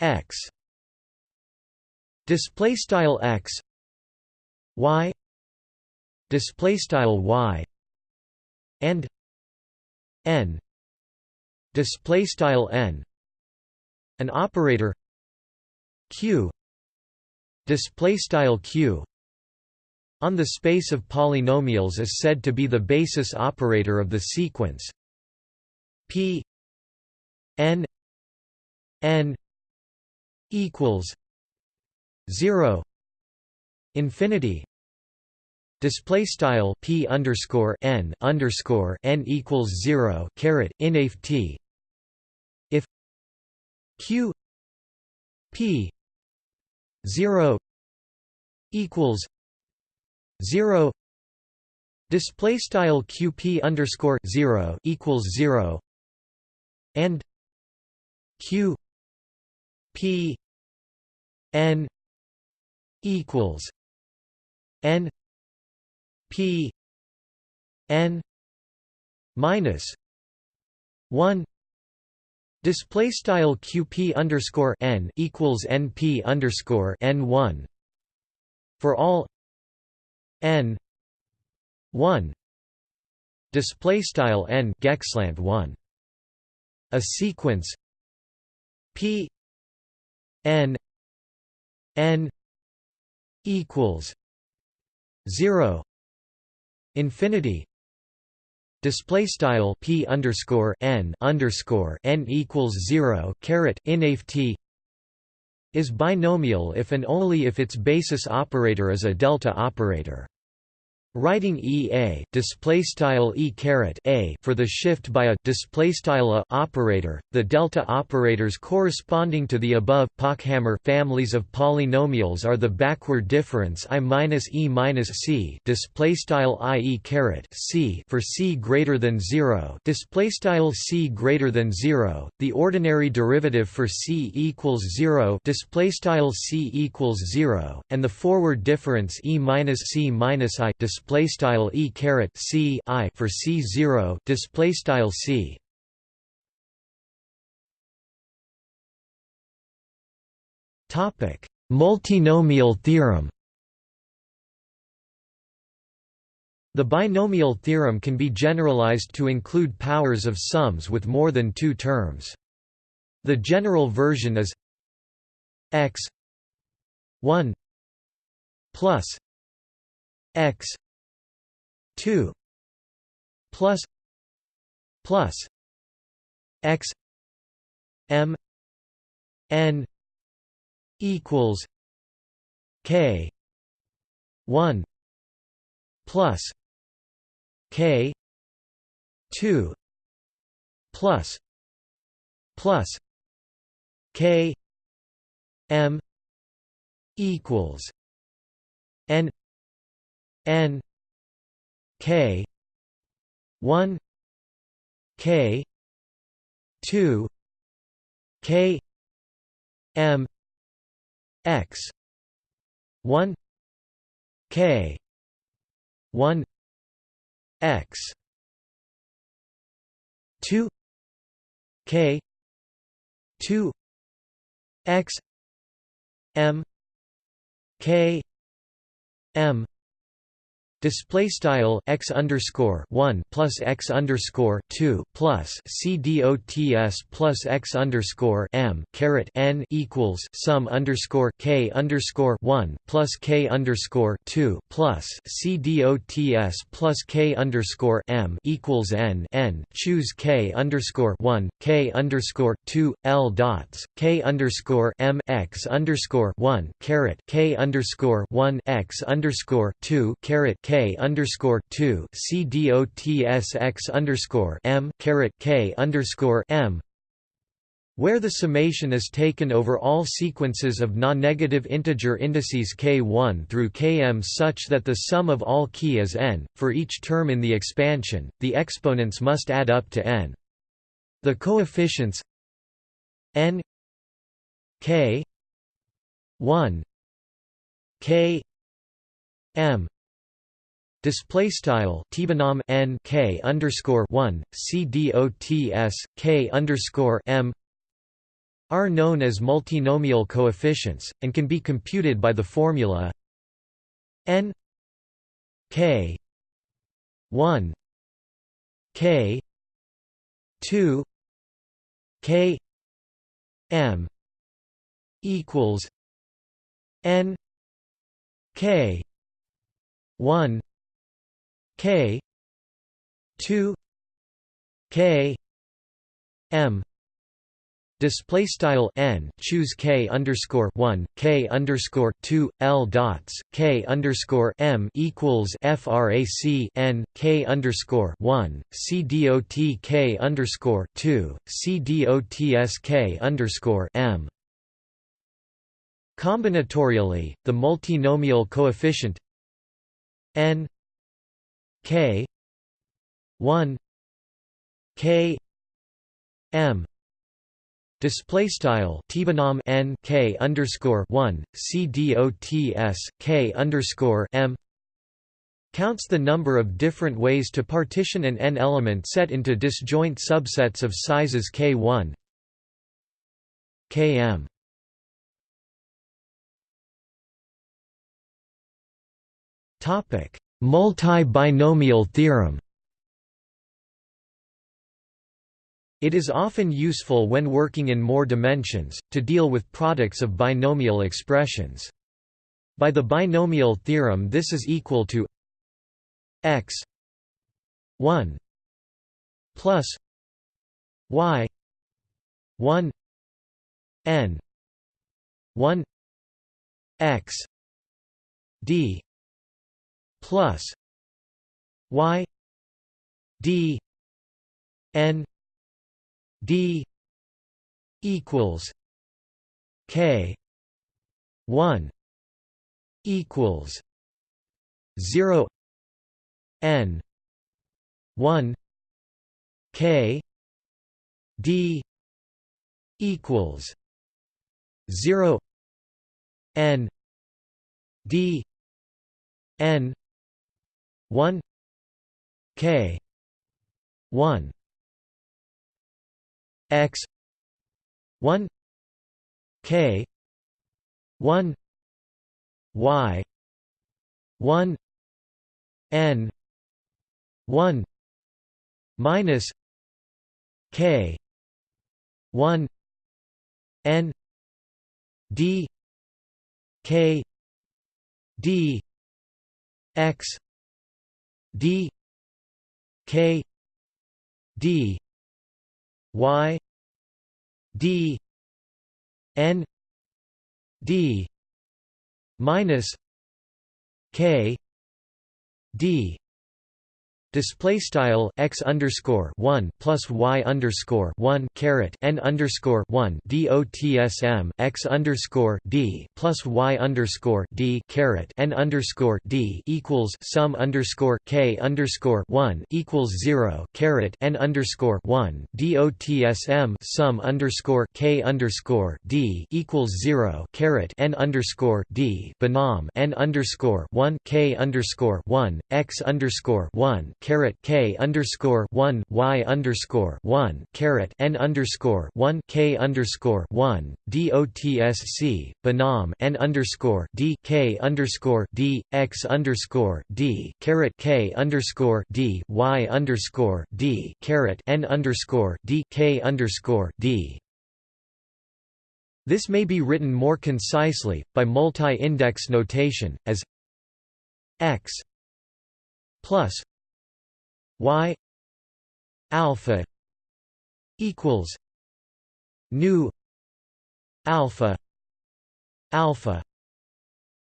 x. Display style x y. Display style y and n. Display style n an operator. Q. Display style q. On the space of polynomials is said to be the basis operator of the sequence. P. N. N. equals 0 infinity. Display style p underscore n underscore n equals 0 caret inft q p 0 equals 0 display style qp underscore 0 equals 0 and q p n equals n p n minus one display style qp underscore n equals np underscore n one for all n one display style n gecslant one. A sequence p n n equals 0 infinity display style p underscore n underscore n equals 0 caret inft is binomial if and only if its basis operator is a delta operator Writing EA display style E caret A for the shift by a display style a operator, the delta operators corresponding to the above Pochhammer families of polynomials are the backward difference I minus E minus C display style I E caret C for C greater than zero display style C greater than zero, the ordinary derivative for C equals zero display style C equals zero, and the forward difference E minus C minus I display display style e caret c i for c zero display style c. Topic: Multinomial theorem. The binomial theorem can be generalized to include powers of sums with more than two terms. The general version is x 1 plus x 2 plus plus x m n equals k 1 plus k 2 plus plus k m equals n n K. one. K. two. K. M. X. one. K. one. X. two. K. two. X. M. K. M Display style x underscore one plus x underscore two plus c dots plus x underscore m caret n equals sum underscore k underscore one plus k underscore two plus c dots plus k underscore m equals n n. Choose k underscore one k underscore two l dots k underscore m x underscore one caret k underscore one x underscore two caret K underscore two C D O T S X underscore M caret K underscore M where the summation is taken over all sequences of non-negative integer indices k1 through km such that the sum of all key is n, for each term in the expansion, the exponents must add up to n. The coefficients n k 1 k m Display style tbinom n k underscore one c dots k underscore m are known as multinomial coefficients and can be computed by the formula n k one k two k m equals n k one K two K M display style n choose k underscore one k underscore two l dots k underscore m equals frac n k underscore one c dot k underscore two c dots k underscore m. Combinatorially, the multinomial coefficient n K. one. K. M. Display style tbinom n. K underscore one. C dots k underscore m. Counts the number of different ways to partition an n-element set into disjoint subsets of sizes k1 km topic multi-binomial theorem It is often useful when working in more dimensions, to deal with products of binomial expressions. By the binomial theorem this is equal to x 1 plus y 1 n 1 x d plus y d n d equals k 1 equals 0 n 1 k d equals 0 n d n 1 k 1 x 1 k 1 y 1 n 1 minus k 1 n d k d x d k d y d n d minus k d Display style x underscore one plus y underscore one caret n underscore one dotsm x underscore d plus y underscore d caret n underscore d equals sum underscore k underscore one equals zero caret n underscore one dotsm sum underscore k underscore d equals zero caret n underscore d binom n underscore one k underscore one x underscore one caret k underscore one y underscore one caret n underscore one k underscore one dotsc binom n underscore d k underscore d x underscore d caret k underscore d y underscore d caret n underscore d k underscore d. This may be written more concisely, by multi-index notation, as x plus y alpha equals nu alpha alpha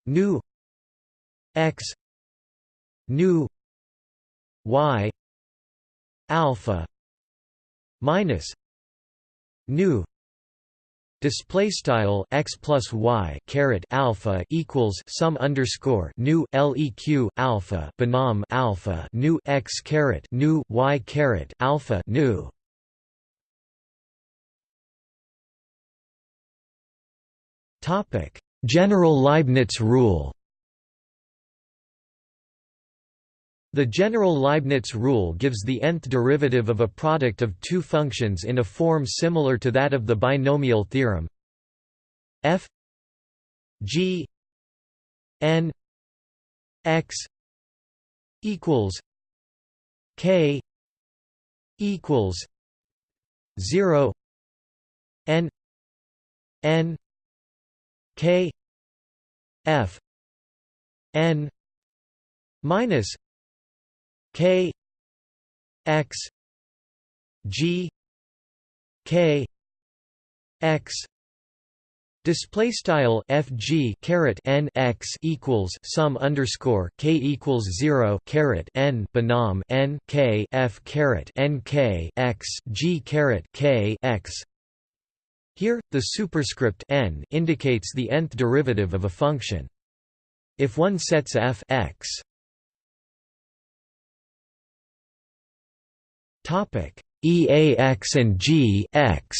nu x nu y alpha minus nu Display style x plus y caret alpha equals sum underscore nu leq alpha binom alpha nu x caret nu y caret alpha nu. Topic: General Leibniz rule. The general Leibniz rule gives the nth derivative of a product of two functions in a form similar to that of the binomial theorem. F g n x equals k equals 0 n n k f n minus K X G K X Display style FG caret N X equals sum underscore K equals zero caret N binom N K F caret N K X G caret K X Here, the superscript n indicates the nth derivative of a function. If one sets f x Topic EAX and G X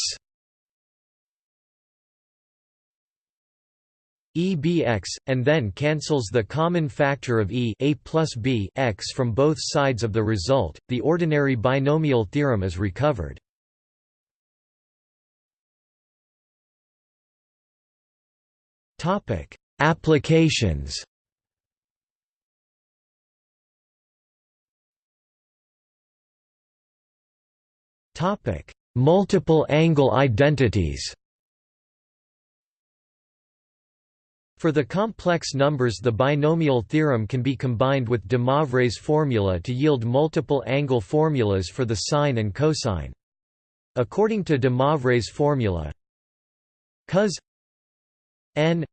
EBX, and then cancels the common factor of E a plus B x from both sides of the result, the ordinary binomial theorem is recovered. Applications Multiple angle identities For the complex numbers the binomial theorem can be combined with de Moivre's formula to yield multiple angle formulas for the sine and cosine. According to de Moivre's formula cos n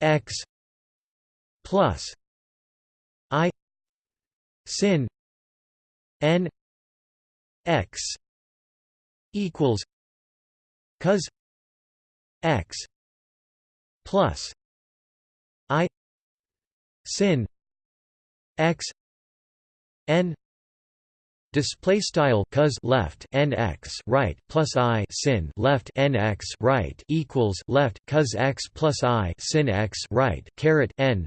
x plus i sin n x equals cos x plus i sin x n display style cos left nx right plus i sin left nx right equals left cos x plus i sin x right caret n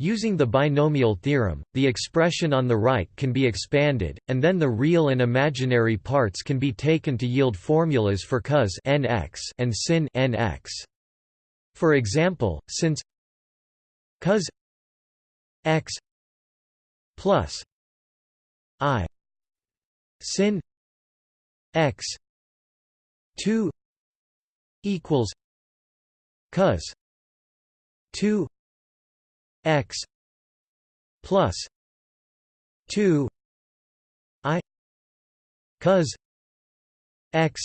Using the binomial theorem, the expression on the right can be expanded, and then the real and imaginary parts can be taken to yield formulas for cos nx and sin nx. For example, since cos x plus i sin x 2 equals cos 2 x plus 2 i cos x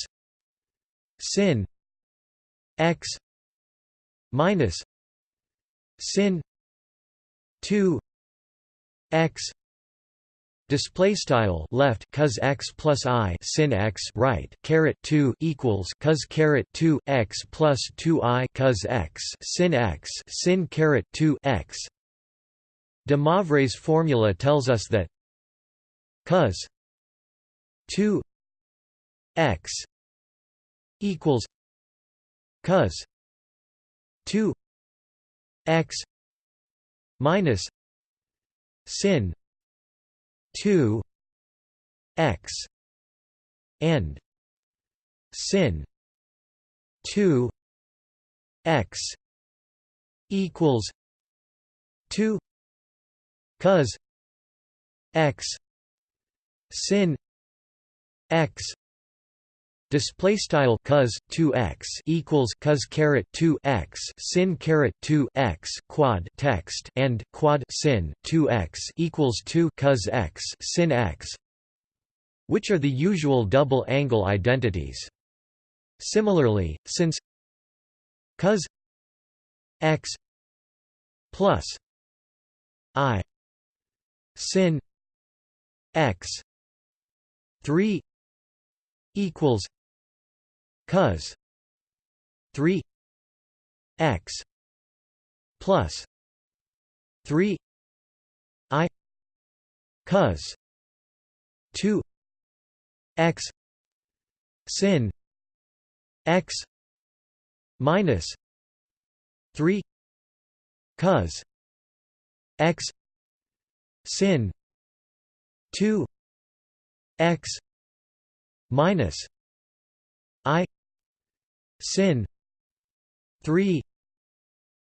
sin x minus sin 2 x display style left cos x plus i sin x right caret 2 equals cos caret 2 x plus 2 i cos x sin x sin caret 2 x de Moivre's formula tells us that cos 2 x equals cos 2 x minus sin 2 x and sin 2 x equals 2 cos x sin x display style cos 2x equals cos caret 2x sin caret 2x quad text and quad sin 2x equals 2 cos x sin x which are the usual double angle identities. Similarly since cos x plus i sin x 3 equals cos 3 x plus 3 i cos 2 x sin x minus 3 cos x sin 2 x minus i sin 3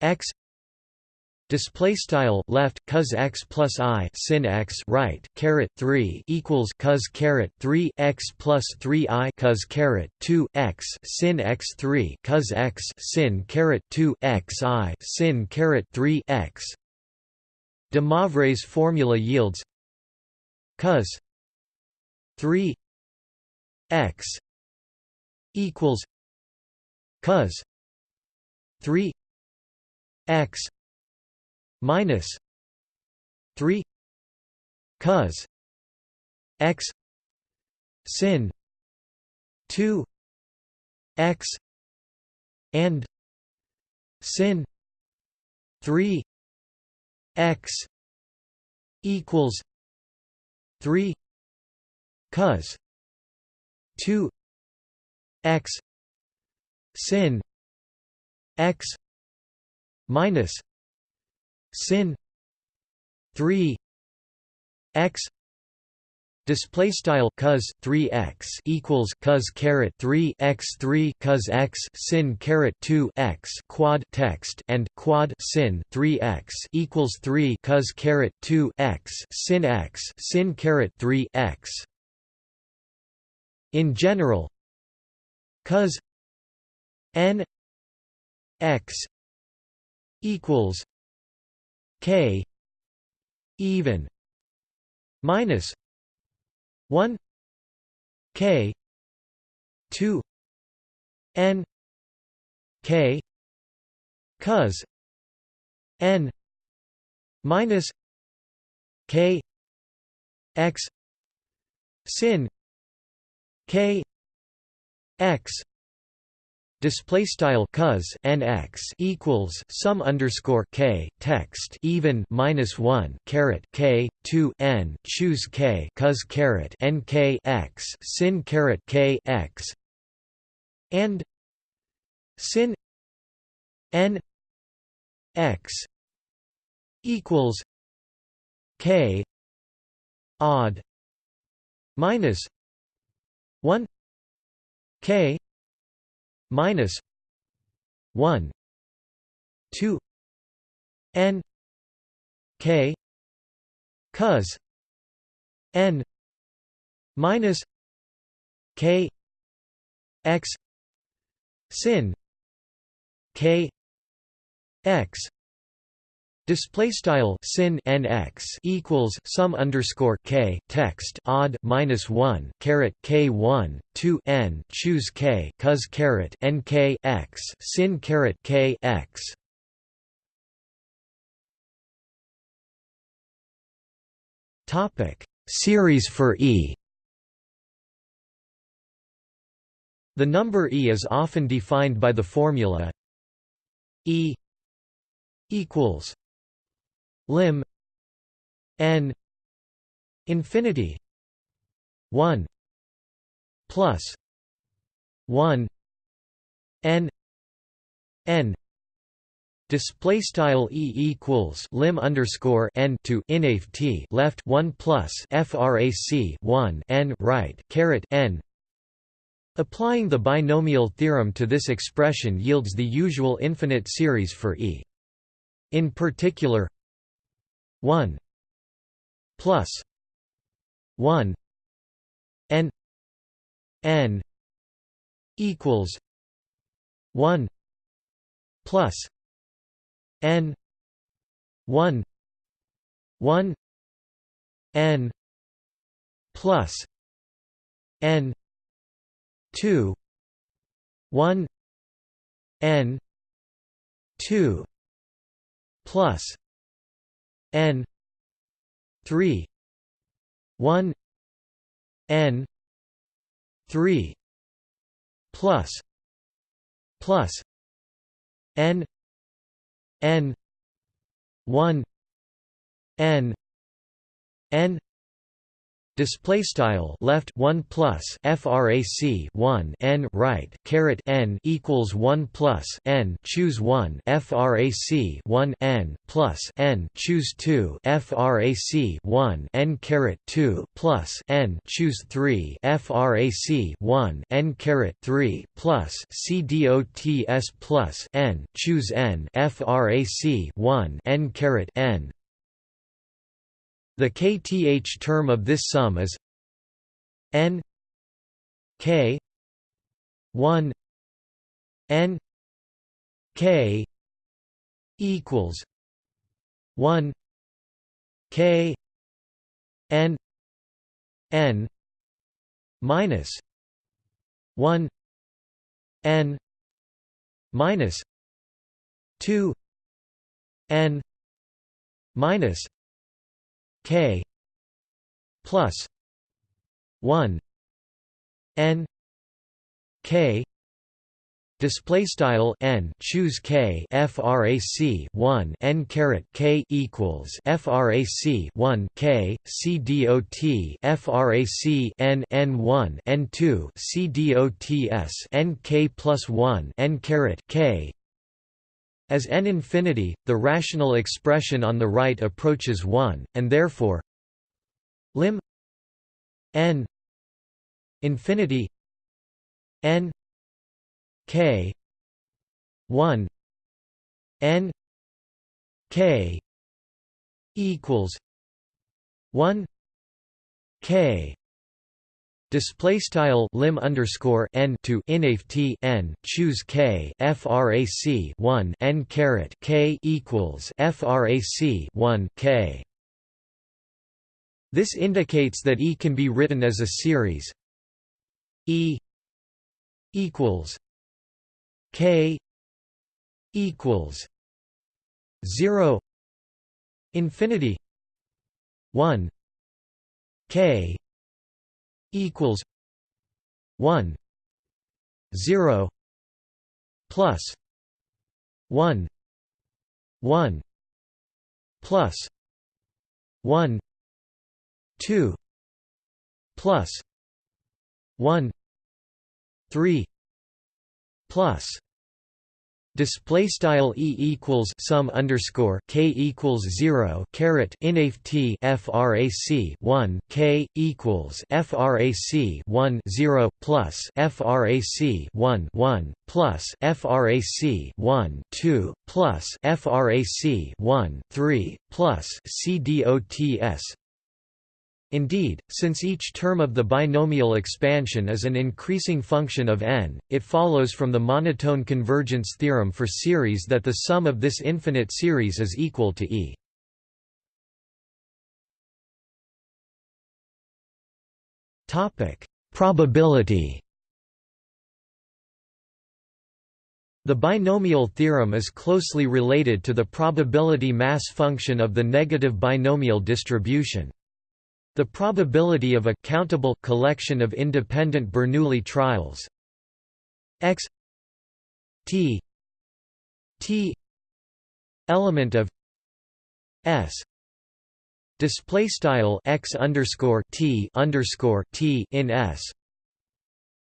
x Display style left cos x plus i sin x right caret 3 equals cos caret 3 x plus 3 i cos caret 2 x sin x 3 cos x sin caret 2 x i sin caret 3 x. De Moivre's formula yields cos 3 x equals cos 3 x minus 3 cos x sin 2 x and sin 3 x equals 3 cos 2 x sin x minus sin 3 x display style cos 3x equals cos caret 3 x 3 cos x sin caret 2 x quad text and quad sin 3x equals 3 cos caret 2 x sin x sin caret 3 x. In general cos n x equals k even minus 1 k 2 n k cos n minus k x sin k x Display style cos nx equals sum underscore k text even minus one caret k two n choose k cos caret n k x sin caret k x and sin n x equals k odd minus one k minus 1 2 n k cos n minus k x sin k x Display style sin nx equals sum underscore k text odd minus one caret k one two n choose k cos caret n k x sin caret k x. Topic series for e. The number e is often defined by the formula e equals lim n infinity 1 plus 1 n n Display style e equals lim underscore n to infty left one plus frac one n right caret n. Applying the binomial theorem to this expression yields the usual infinite series for e. In particular, 1 plus 1 n n equals 1 plus n 1 1 n plus n 2 1 n 2 plus n 3 1 n 3 plus plus n n 1 n n display style left 1 plus frac 1 n right caret n equals 1 plus n choose 1 frac 1 n plus n choose 2 frac 1 n caret 2 plus n choose 3 frac 1 n caret 3 plus c dots plus n choose n frac 1 n caret n the kth term of this sum is n k 1 n k equals 1 k n n minus 1 n minus 2 n minus k plus 1 n k display style n choose k frac 1 n caret k equals frac 1 k c dot frac n n 1 n 2 c dots n k plus 1 n caret k As n infinity, the rational expression on the right approaches 1, and therefore lim n infinity n k 1 n k equals 1 k Display style lim underscore n to infty n choose k frac 1 n caret k equals frac 1 k. This indicates that E can be written as a series E equals k equals 0 infinity 1 k equals 1 0 plus 1 1 plus 1 2 plus 1 3 plus Display style e equals sum underscore k equals zero caret infty frac one k equals frac one zero plus frac one one plus frac one two plus frac one three plus c dots Indeed, since each term of the binomial expansion is an increasing function of n, it follows from the monotone convergence theorem for series that the sum of this infinite series is equal to E. Probability The binomial theorem is closely related to the probability mass function of the negative binomial distribution. The probability of a countable collection of independent Bernoulli trials. X t t element of s display style x underscore t underscore t in s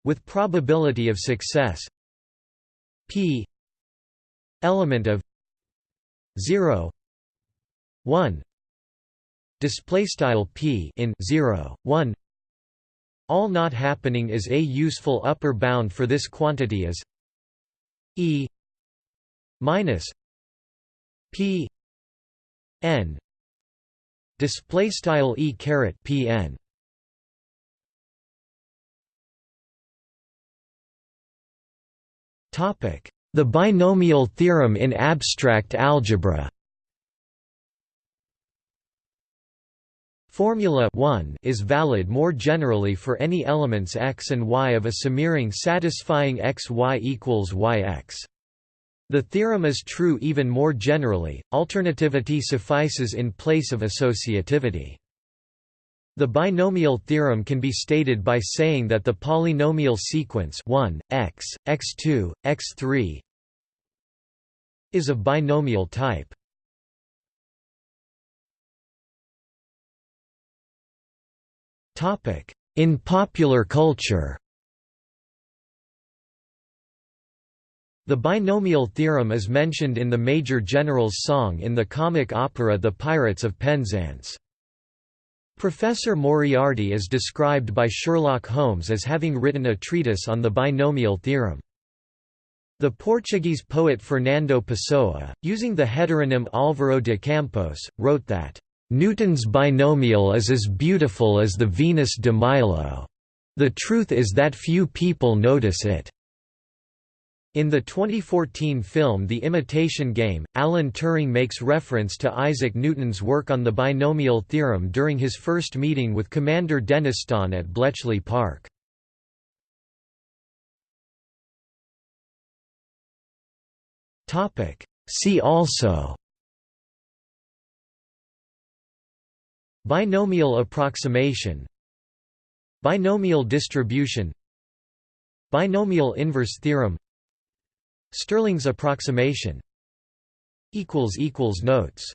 with probability of success. P element of 0 1 display style p in 0 1 all not happening is a useful upper bound for this quantity is e minus p n. Display style e caret p n. Topic. The binomial theorem in abstract algebra Formula 1 is valid more generally for any elements x and y of a semiring satisfying x y equals y x. The theorem is true even more generally, alternativity suffices in place of associativity. The binomial theorem can be stated by saying that the polynomial sequence 1, x, x2, x3 is of binomial type. In popular culture The binomial theorem is mentioned in the Major General's song in the comic opera The Pirates of Penzance. Professor Moriarty is described by Sherlock Holmes as having written a treatise on the binomial theorem. The Portuguese poet Fernando Pessoa, using the heteronym Álvaro de Campos, wrote that Newton's binomial is as beautiful as the Venus de Milo. The truth is that few people notice it. In the 2014 film The Imitation Game, Alan Turing makes reference to Isaac Newton's work on the binomial theorem during his first meeting with Commander Denniston at Bletchley Park. See also Binomial approximation Binomial distribution Binomial inverse theorem Stirling's approximation Notes